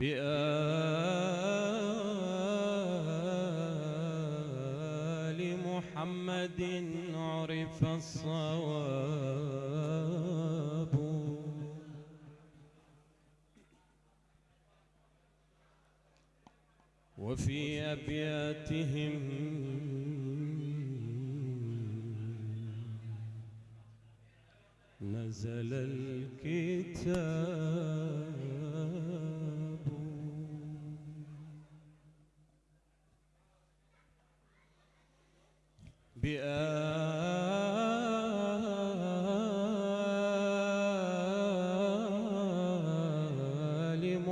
بآل محمد عرف الصواب. وفي أبياتهم نزل الكتاب.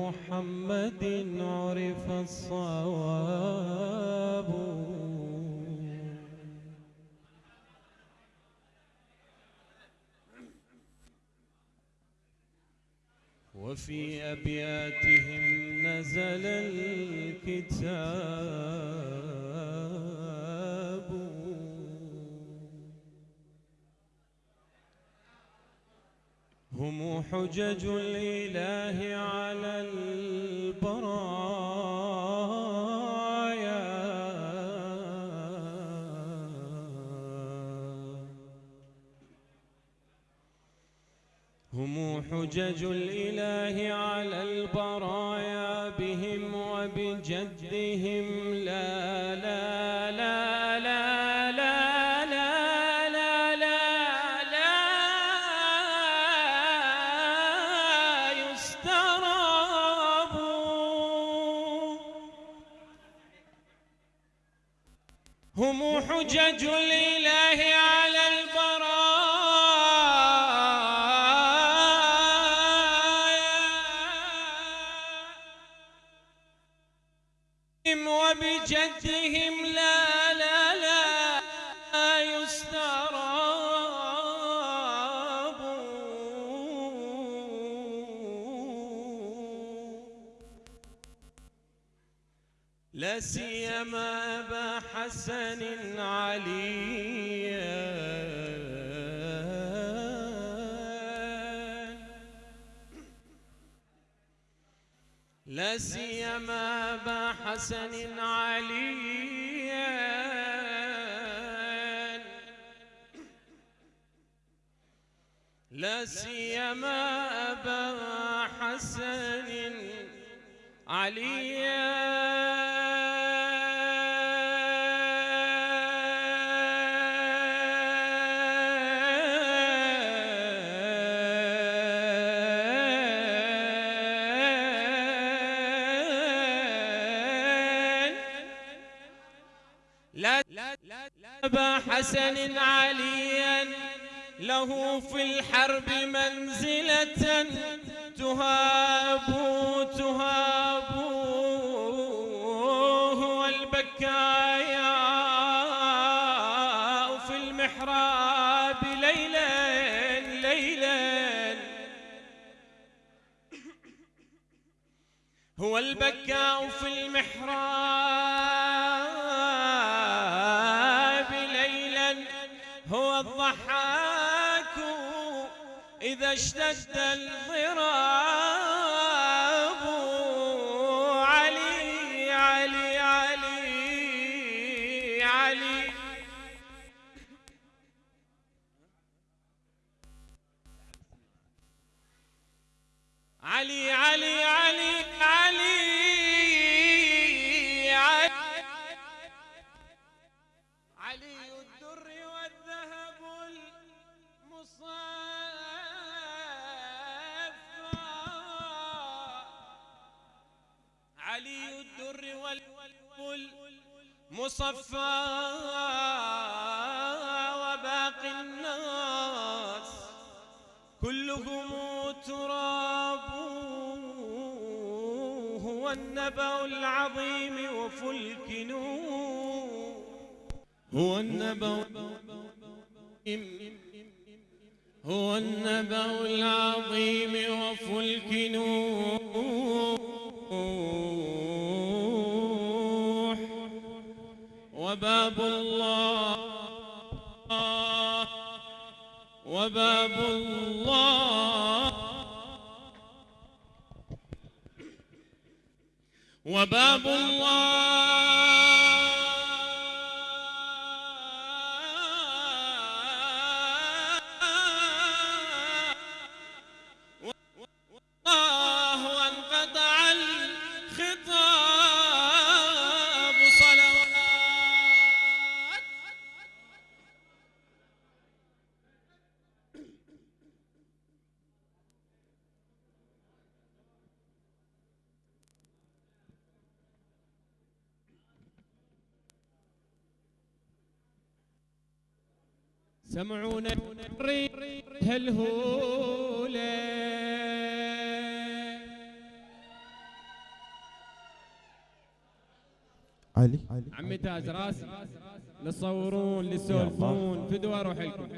محمد عرف الصواب. وفي أبياتهم نزل الكتاب. هم حجج الإله على البرايا. هم حجج الإله على البرايا بهم وبجدهم لا حجج الإله على البرايا وبجدهم أبا حسن عليا. لا سيما أبا حسن عليا. لا سيما أبا حسن عليا. أبا حسن عليا. له في الحرب منزلة. تهاب تهاب هو البكايا. في المحراب ليلا ليلا. هو البكاء في المحراب. إذا اشتد الضراب والمصفى وباقي الناس كلهم تراب هو النبأ العظيم وفلك نور هو النبأ هو النبأ العظيم وباب الله. سمعونا هالهولة علي؟ عمي تاج راسي لتصورون لتسولفون فدوى أروح لكم.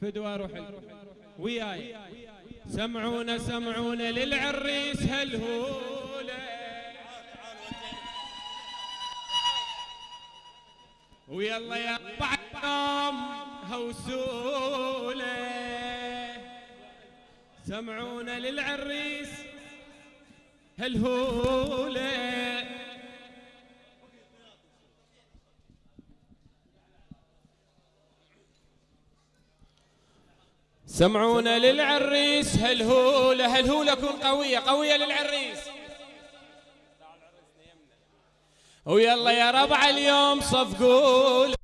فدوى أروح لكم. وياي. سمعونا سمعونا للعريس هالهولة ويلا يا بعد يوم هوسولة. سمعونا للعريس هالهولة سمعونا للعريس هالهولة هالهولة كون قوية قوية للعريس. ويلا يا ربع اليوم صفقوا له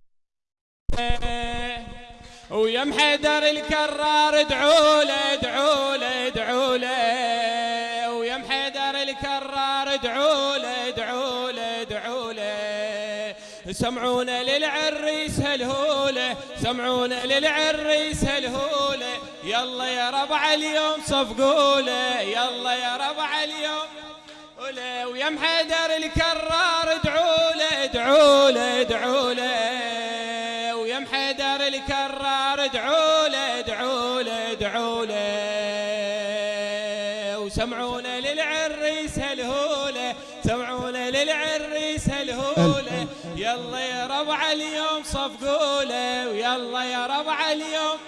ويا محيدر الكرار ادعوا له ادعوا له ادعوا له ويا محيدر الكرار ادعوا له ادعوا له ادعوا له سمعونا للعريس هالهولة سمعونا للعريس هالهولة يلا يا ربع اليوم صفقوا له يلا يا ربع اليوم ويا محيدر الكرار ادعوا له ادعوا اليوم صفقوا له ويلا يا ربع اليوم.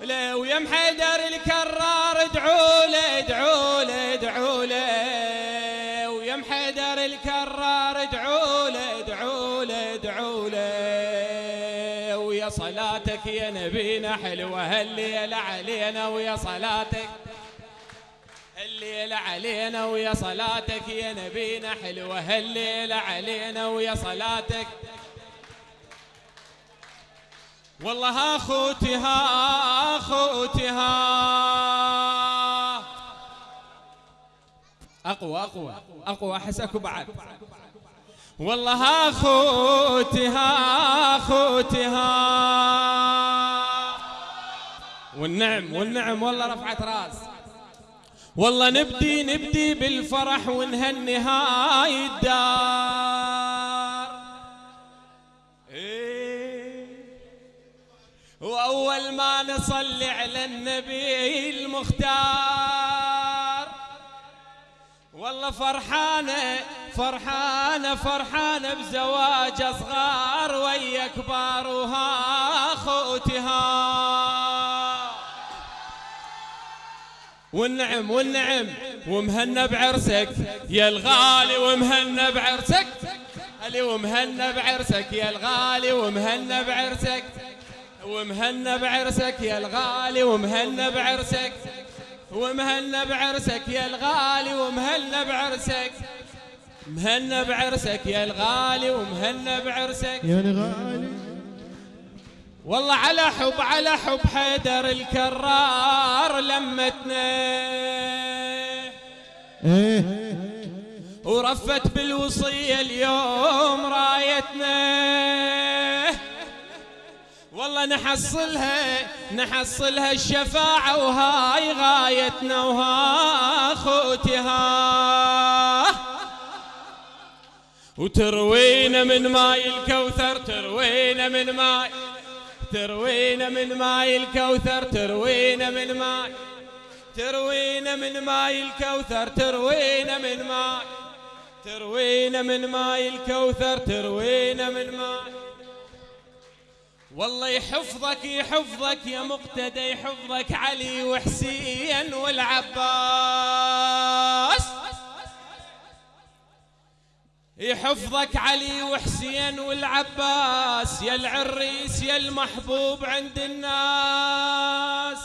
لا ويا محيدر الكرار ادعوا له ادعوا له ادعوا له. ويا محيدر الكرار ادعوا له ادعوا له ادعوا له. ويا صلاتك يا نبينا حلوة هالليلة علينا ويا صلاتك. الليلة علينا ويا صلاتك يا نبينا حلوة هالليلة علينا ويا صلاتك. والله ها خوتي ها خوتي ها. أقوى أقوى أقوى احسكوا بعد. والله ها خوتي ها خوتي ها. والنعم والنعم والله رفعت راس. والله نبدي نبدي بالفرح ونهني هاي الدار. وأول ما نصلي على النبي المختار. والله فرحانة فرحانة فرحانة بزواج صغار ويا كبار وها خوتها والنعم والنعم ومهنا بعرسك يا الغالي ومهنا بعرسك. علي ومهنا بعرسك يا الغالي ومهنا بعرسك. ومهنا بعرسك يا الغالي ومهنا بعرسك. ومهنا بعرسك يا الغالي ومهنا بعرسك. مهنا بعرسك يا الغالي ومهنا بعرسك. يا الغالي. والله على حب على حب حيدر الكرار لمتنا. إيه. ورفت بالوصية اليوم رايتنا. والله نحصلها نحصلها الشفاعة وهاي غايتنا وها خوتها وتروينا من ماي الكوثر تروينا من ماي تروينا من ماي الكوثر تروينا من ماي تروينا من ماي الكوثر تروينا من ماي تروينا من ماي الكوثر تروينا من ماي. والله يحفظك يحفظك يا مقتدى يحفظك علي وحسين والعباس. يحفظك علي وحسين والعباس يا العريس يا المحبوب عند الناس.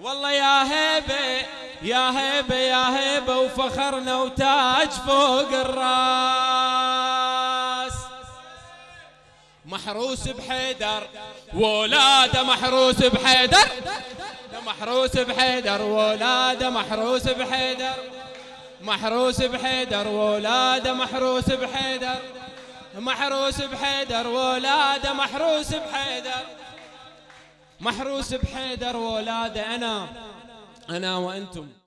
والله يا هيبة يا هيبة يا هيبة وفخرنا وتاج فوق الراس. محروس بحيدر ولاده محروس بحيدر. محروس بحيدر ولاده محروس بحيدر. محروس بحيدر ولاده محروس بحيدر. محروس بحيدر ولاده محروس بحيدر. محروس بحيدر ولاده أنا أنا وأنتم.